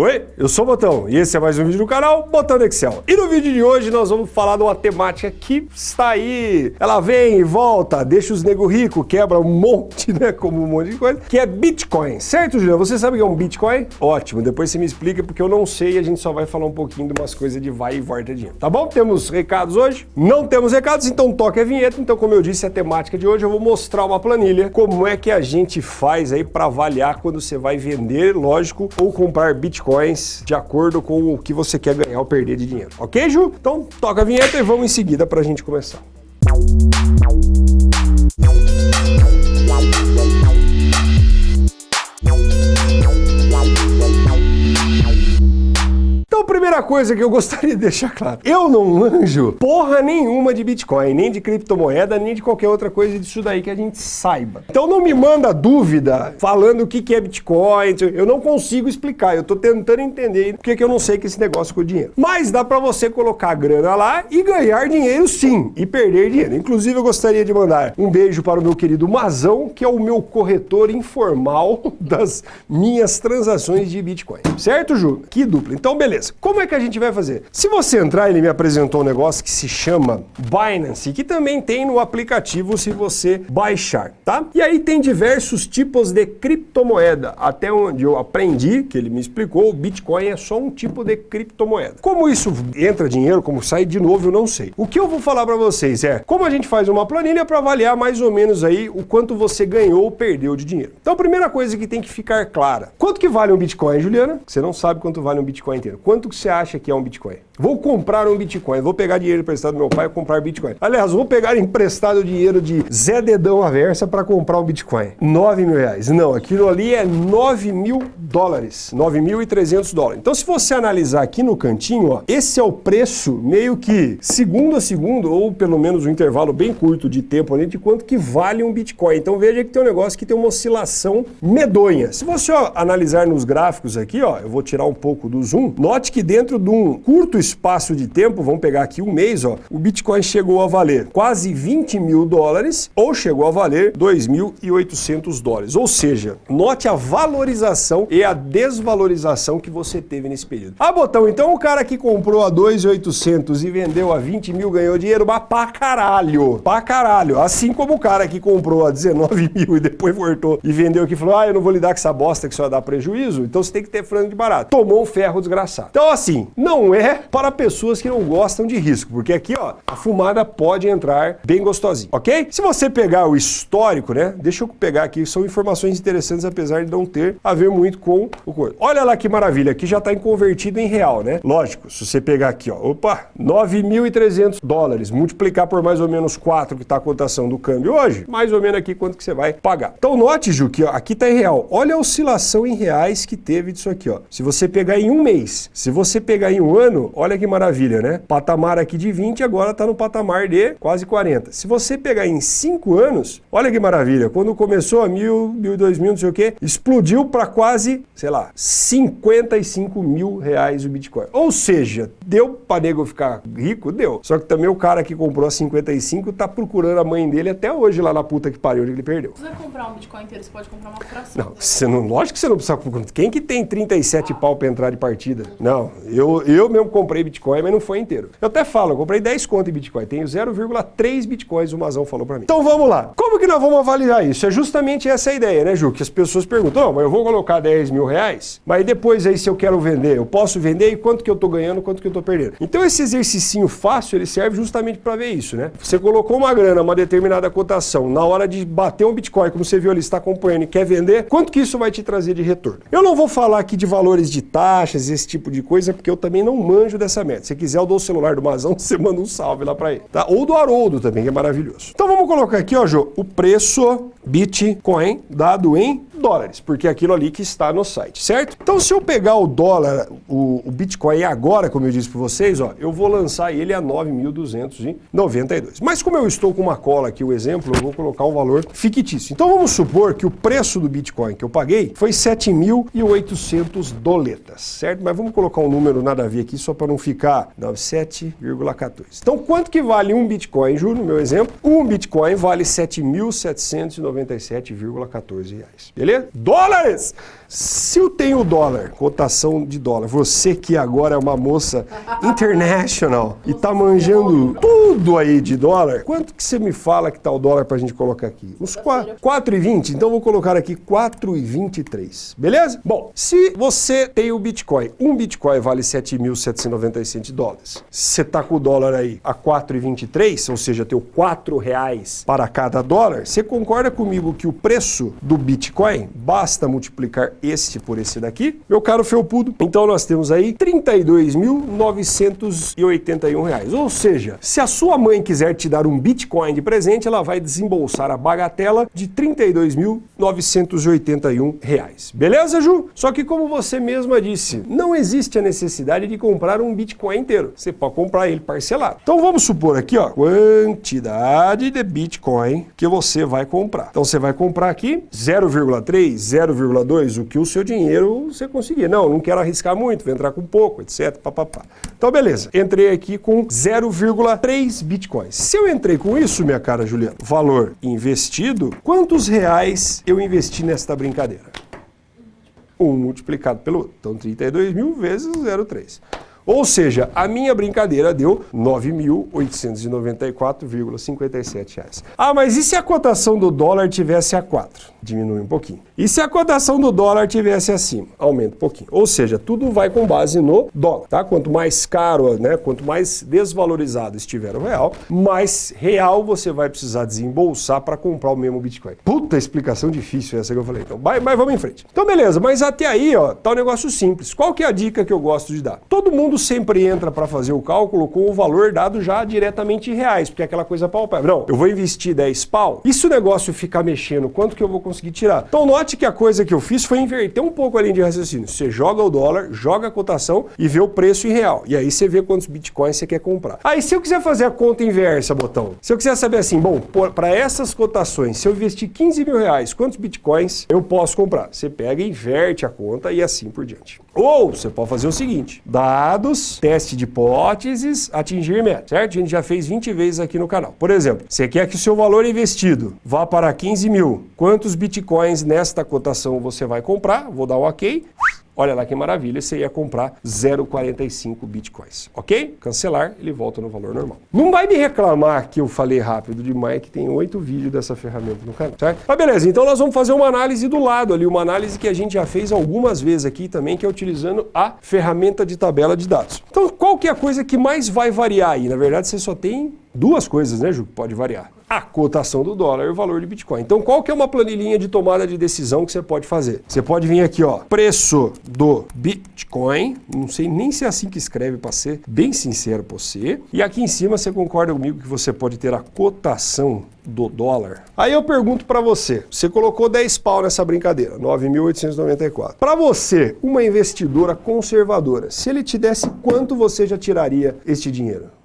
Oi, eu sou o Botão e esse é mais um vídeo do canal Botão Excel. E no vídeo de hoje nós vamos falar de uma temática que está aí, ela vem e volta, deixa os nego rico, quebra um monte, né, como um monte de coisa, que é Bitcoin. Certo, Juliano? Você sabe o que é um Bitcoin? Ótimo, depois você me explica porque eu não sei e a gente só vai falar um pouquinho de umas coisas de vai e volta dinheiro. Tá bom? Temos recados hoje? Não temos recados, então toque a vinheta. Então, como eu disse, a temática de hoje eu vou mostrar uma planilha, como é que a gente faz aí para avaliar quando você vai vender, lógico, ou comprar Bitcoin bitcoins de acordo com o que você quer ganhar ou perder de dinheiro. Ok, Ju? Então toca a vinheta e vamos em seguida para a gente começar. Primeira coisa que eu gostaria de deixar claro, eu não manjo porra nenhuma de Bitcoin, nem de criptomoeda, nem de qualquer outra coisa disso daí que a gente saiba. Então não me manda dúvida falando o que é Bitcoin, eu não consigo explicar, eu tô tentando entender porque que eu não sei que esse negócio com o dinheiro. Mas dá para você colocar grana lá e ganhar dinheiro sim, e perder dinheiro. Inclusive eu gostaria de mandar um beijo para o meu querido Mazão, que é o meu corretor informal das minhas transações de Bitcoin. Certo, Ju? Que dupla. Então beleza. Como é que a gente vai fazer? Se você entrar, ele me apresentou um negócio que se chama Binance, que também tem no aplicativo se você baixar, tá? E aí tem diversos tipos de criptomoeda. Até onde eu aprendi, que ele me explicou, o Bitcoin é só um tipo de criptomoeda. Como isso entra dinheiro, como sai de novo, eu não sei. O que eu vou falar para vocês é como a gente faz uma planilha para avaliar mais ou menos aí o quanto você ganhou ou perdeu de dinheiro. Então a primeira coisa que tem que ficar clara. Quanto que vale um Bitcoin, Juliana? Você não sabe quanto vale um Bitcoin inteiro. Quanto que você acha que é um Bitcoin? Vou comprar um Bitcoin, vou pegar dinheiro emprestado do meu pai e comprar Bitcoin. Aliás, vou pegar emprestado dinheiro de Zé Dedão Aversa para comprar um Bitcoin. 9 mil reais. Não, aquilo ali é 9 mil dólares. 9.300 dólares. Então, se você analisar aqui no cantinho, ó, esse é o preço meio que segundo a segundo, ou pelo menos um intervalo bem curto de tempo ali, de quanto que vale um Bitcoin. Então, veja que tem um negócio que tem uma oscilação medonha. Se você ó, analisar nos gráficos aqui, ó, eu vou tirar um pouco do zoom, note que dentro de um curto espaço de tempo, vamos pegar aqui um mês, ó, o Bitcoin chegou a valer quase 20 mil dólares ou chegou a valer 2.800 dólares. Ou seja, note a valorização e a desvalorização que você teve nesse período. Ah, Botão, então o cara que comprou a 2.800 e vendeu a 20 mil ganhou dinheiro, mas pra caralho, pra caralho. Assim como o cara que comprou a 19 mil e depois voltou e vendeu aqui e falou, ah, eu não vou lidar com essa bosta que só dá prejuízo, então você tem que ter frango de barato. Tomou um ferro desgraçado. Então assim, não é para pessoas que não gostam de risco, porque aqui, ó, a fumada pode entrar bem gostosinho, ok? Se você pegar o histórico, né, deixa eu pegar aqui, são informações interessantes, apesar de não ter a ver muito com o coisa. Olha lá que maravilha, aqui já está convertido em real, né? Lógico, se você pegar aqui, ó, opa, 9.300 dólares, multiplicar por mais ou menos 4 que está a cotação do câmbio hoje, mais ou menos aqui quanto que você vai pagar. Então note, Ju, que ó, aqui está em real. Olha a oscilação em reais que teve disso aqui, ó. Se você pegar em um mês, se você pegar em um ano, olha que maravilha, né? Patamar aqui de 20, agora está no patamar de quase 40. Se você pegar em 5 anos, olha que maravilha, quando começou a 1000, 1200, não sei o quê, explodiu para quase, sei lá, 55 mil reais o Bitcoin. Ou seja, deu para nego ficar rico? Deu. Só que também o cara que comprou a 55 tá procurando a mãe dele até hoje lá na puta que pariu onde ele perdeu. Se você comprar um Bitcoin inteiro, você pode comprar uma fração. Não, você não, lógico que você não precisa... Quem que tem 37 ah. pau para entrar de partida? Não, eu, eu mesmo comprei Bitcoin, mas não foi inteiro. Eu até falo, eu comprei 10 conto em Bitcoin, tenho 0,3 Bitcoins, o Mazão falou para mim. Então vamos lá. Como que nós vamos avaliar isso? É justamente essa a ideia, né, Ju? Que as pessoas perguntam, oh, mas eu vou colocar 10 mil reais, mas depois aí se eu quero vender, eu posso vender e quanto que eu tô ganhando, quanto que eu tô perdendo. Então esse exercício fácil, ele serve justamente para ver isso, né? Você colocou uma grana, uma determinada cotação, na hora de bater um Bitcoin, como você viu ali, está acompanhando e quer vender, quanto que isso vai te trazer de retorno? Eu não vou falar aqui de valores de taxas, esse tipo de coisa, porque eu também não manjo dessa meta. Se quiser, eu dou o celular do Mazão, você manda um salve lá para ele, tá? Ou do Haroldo também, que é maravilhoso. Então vamos colocar aqui, ó, Jô, o preço Bitcoin dado em dólares, porque é aquilo ali que está no site, certo? Então se eu pegar o dólar, o, o Bitcoin agora, como eu disse para vocês, ó, eu vou lançar ele a 9.292. Mas como eu estou com uma cola aqui, o exemplo, eu vou colocar um valor fictício. Então vamos supor que o preço do Bitcoin que eu paguei foi 7.800 doletas, certo? Mas vamos colocar um número nada a ver aqui só para não ficar 97,14. Então quanto que vale um Bitcoin, Ju, no meu exemplo? Um Bitcoin vale 7.797,14 reais. Beleza? Beleza? Dólares! Se eu tenho dólar, cotação de dólar, você que agora é uma moça international e tá manjando tudo aí de dólar, quanto que você me fala que tá o dólar pra gente colocar aqui? Uns 4,20? Então vou colocar aqui 4,23, beleza? Bom, se você tem o Bitcoin, um Bitcoin vale 7.797 dólares. Você tá com o dólar aí a 4,23, ou seja, teu 4 reais para cada dólar, você concorda comigo que o preço do Bitcoin basta multiplicar este por esse daqui, meu caro felpudo. Então nós temos aí 32.981 reais. Ou seja, se a sua mãe quiser te dar um Bitcoin de presente, ela vai desembolsar a bagatela de 32.981 reais. Beleza, Ju? Só que como você mesma disse, não existe a necessidade de comprar um Bitcoin inteiro. Você pode comprar ele parcelado. Então vamos supor aqui, ó, quantidade de Bitcoin que você vai comprar. Então você vai comprar aqui 0,3, 0,2, o que o seu dinheiro você conseguir. Não, não quero arriscar muito, vou entrar com pouco, etc. Papapá. Então, beleza. Entrei aqui com 0,3 bitcoins. Se eu entrei com isso, minha cara Juliana, valor investido, quantos reais eu investi nesta brincadeira? Um multiplicado pelo outro. Então, 32 mil vezes 0,3. Ou seja, a minha brincadeira deu R$ 9.894,57. Ah, mas e se a cotação do dólar tivesse a 4? Diminui um pouquinho. E se a cotação do dólar tivesse acima? Aumenta um pouquinho. Ou seja, tudo vai com base no dólar, tá? Quanto mais caro, né, quanto mais desvalorizado estiver o real, mais real você vai precisar desembolsar para comprar o mesmo Bitcoin. Puta explicação difícil essa que eu falei. Então, mas, mas vamos em frente. Então, beleza, mas até aí, ó, tá um negócio simples. Qual que é a dica que eu gosto de dar? Todo mundo sempre entra para fazer o cálculo com o valor dado já diretamente em reais, porque é aquela coisa palpável. Não, eu vou investir 10 pau, e se o negócio ficar mexendo, quanto que eu vou conseguir tirar? Então note que a coisa que eu fiz foi inverter um pouco a linha de raciocínio. Você joga o dólar, joga a cotação e vê o preço em real. E aí você vê quantos bitcoins você quer comprar. Aí se eu quiser fazer a conta inversa, botão, se eu quiser saber assim, bom, para essas cotações, se eu investir 15 mil reais, quantos bitcoins eu posso comprar? Você pega inverte a conta e assim por diante. Ou você pode fazer o seguinte, dados, teste de hipóteses, atingir meta, certo? A gente já fez 20 vezes aqui no canal. Por exemplo, você quer que o seu valor investido vá para 15 mil. Quantos bitcoins nesta cotação você vai comprar? Vou dar o um ok. Olha lá que maravilha, você ia comprar 0,45 bitcoins, ok? Cancelar, ele volta no valor normal. Não vai me reclamar que eu falei rápido demais, que tem oito vídeos dessa ferramenta no canal, certo? Mas beleza, então nós vamos fazer uma análise do lado ali, uma análise que a gente já fez algumas vezes aqui também, que é utilizando a ferramenta de tabela de dados. Então, qual que é a coisa que mais vai variar aí? Na verdade, você só tem duas coisas, né, Ju? Pode variar a cotação do dólar e o valor de Bitcoin. Então, qual que é uma planilhinha de tomada de decisão que você pode fazer? Você pode vir aqui, ó, preço do Bitcoin, não sei nem se é assim que escreve para ser bem sincero para você. E aqui em cima você concorda comigo que você pode ter a cotação do dólar. Aí eu pergunto para você, você colocou 10 pau nessa brincadeira, 9.894. Para você, uma investidora conservadora, se ele te desse quanto você já tiraria este dinheiro?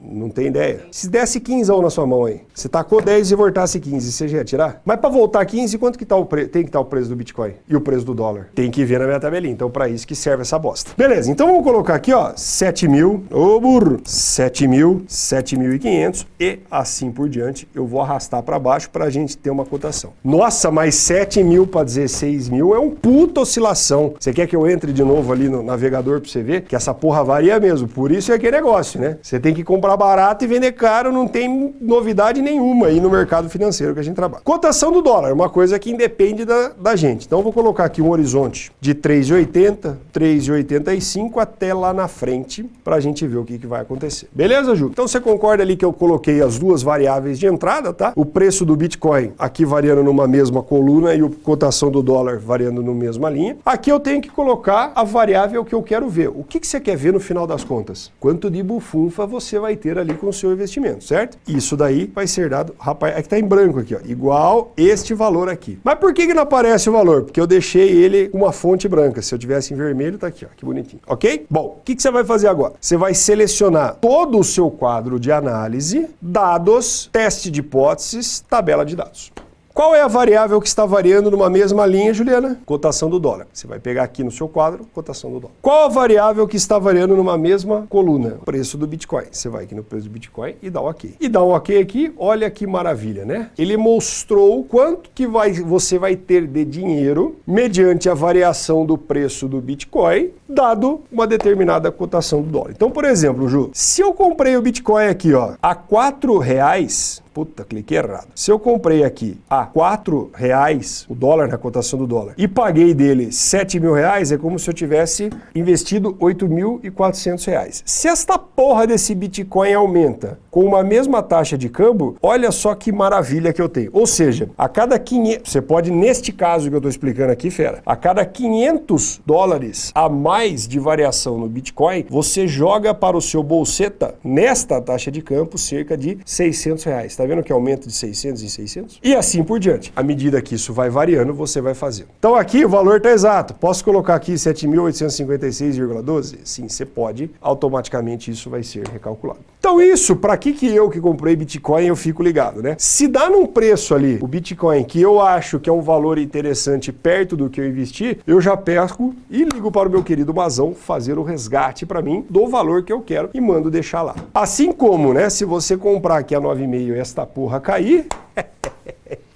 Não tem ideia. Se desse 15 na sua mão aí, você tacou 10 e voltasse 15, você já ia tirar? Mas para voltar 15, quanto que tá o pre... tem que estar tá o preço do Bitcoin e o preço do dólar? Tem que ver na minha tabelinha. Então para isso que serve essa bosta. Beleza, então vamos colocar aqui, ó, 7 mil, ô burro, 7 mil, 7.500 e assim por diante. Eu vou arrastar para baixo para a gente ter uma cotação. Nossa, mas 7 mil para 16 mil é um puta oscilação. Você quer que eu entre de novo ali no navegador para você ver que essa porra varia mesmo? Por isso é que negócio, né? Você tem que comprar comprar barato e vender caro não tem novidade nenhuma aí no mercado financeiro que a gente trabalha. Cotação do dólar, uma coisa que independe da, da gente. Então vou colocar aqui um horizonte de 3,80, 3,85 até lá na frente para a gente ver o que, que vai acontecer. Beleza, Ju? Então você concorda ali que eu coloquei as duas variáveis de entrada, tá? O preço do Bitcoin aqui variando numa mesma coluna e a cotação do dólar variando na mesma linha. Aqui eu tenho que colocar a variável que eu quero ver. O que, que você quer ver no final das contas? Quanto de bufunfa você vai ter ali com o seu investimento, certo? Isso daí vai ser dado, rapaz, é que tá em branco aqui, ó, igual este valor aqui. Mas por que, que não aparece o valor? Porque eu deixei ele uma fonte branca. Se eu tivesse em vermelho, tá aqui, ó, que bonitinho, ok? Bom, o que, que você vai fazer agora? Você vai selecionar todo o seu quadro de análise, dados, teste de hipóteses, tabela de dados. Qual é a variável que está variando numa mesma linha, Juliana? Cotação do dólar. Você vai pegar aqui no seu quadro, cotação do dólar. Qual a variável que está variando numa mesma coluna? Preço do Bitcoin. Você vai aqui no preço do Bitcoin e dá um OK. E dá um OK aqui, olha que maravilha, né? Ele mostrou quanto que vai, você vai ter de dinheiro mediante a variação do preço do Bitcoin, dado uma determinada cotação do dólar. Então, por exemplo, Ju, se eu comprei o Bitcoin aqui, ó, a quatro reais, Puta, cliquei errado. Se eu comprei aqui a 4 reais o dólar na cotação do dólar e paguei dele 7 mil reais, é como se eu tivesse investido 8.400 reais. Se esta porra desse Bitcoin aumenta com uma mesma taxa de câmbio, olha só que maravilha que eu tenho. Ou seja, a cada 500, você pode, neste caso que eu estou explicando aqui, fera, a cada 500 dólares a mais de variação no Bitcoin, você joga para o seu bolseta, nesta taxa de campo, cerca de 600 reais. Tá vendo que aumenta de 600 em 600? E assim por diante. À medida que isso vai variando, você vai fazer. Então aqui o valor está exato. Posso colocar aqui 7.856,12? Sim, você pode. Automaticamente isso vai ser recalculado. Então isso, para que que eu que comprei Bitcoin eu fico ligado, né? Se dá num preço ali o Bitcoin que eu acho que é um valor interessante perto do que eu investi, eu já pesco e ligo para o meu querido Mazão fazer o resgate para mim do valor que eu quero e mando deixar lá. Assim como, né, se você comprar aqui a 9,5 e esta porra cair,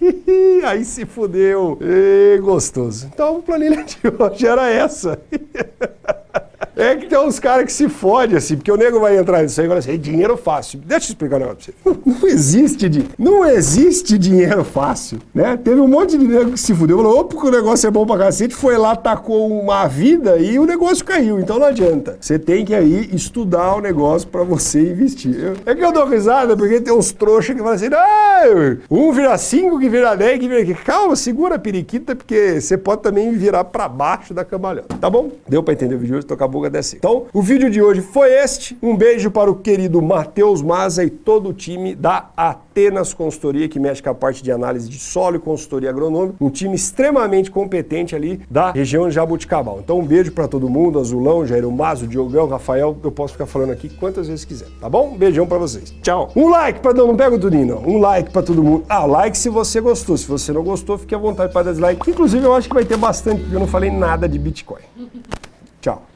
aí se fudeu. E, gostoso. Então a planilha de hoje era essa. É que tem uns caras que se fodem, assim, porque o nego vai entrar nisso aí e fala assim, dinheiro fácil. Deixa eu explicar um negócio pra você. Não existe, de, não existe dinheiro fácil, né? Teve um monte de nego que se fudeu, falou, opa, que o negócio é bom pra cacete, foi lá, tacou uma vida e o negócio caiu, então não adianta. Você tem que aí estudar o negócio pra você investir. É que eu dou risada, porque tem uns trouxas que falam assim, ah, um vira cinco, que vira dez, que vira... Calma, segura a periquita, porque você pode também virar pra baixo da cambalhota, tá bom? Deu pra entender o vídeo hoje? Tô com a boca dessa. Então, o vídeo de hoje foi este. Um beijo para o querido Matheus Maza e todo o time da Atenas Consultoria, que mexe com a parte de análise de solo e consultoria agronômica. Um time extremamente competente ali da região de Jabuticabal. Então, um beijo para todo mundo, Azulão, Jairo Mazo, Diogão, Rafael. Eu posso ficar falando aqui quantas vezes quiser, tá bom? Um beijão para vocês. Tchau. Um like para não, não pega o Tudinho, não. Um like para todo mundo. Ah, like se você gostou. Se você não gostou, fique à vontade para dar dislike. Inclusive, eu acho que vai ter bastante, porque eu não falei nada de Bitcoin. Tchau.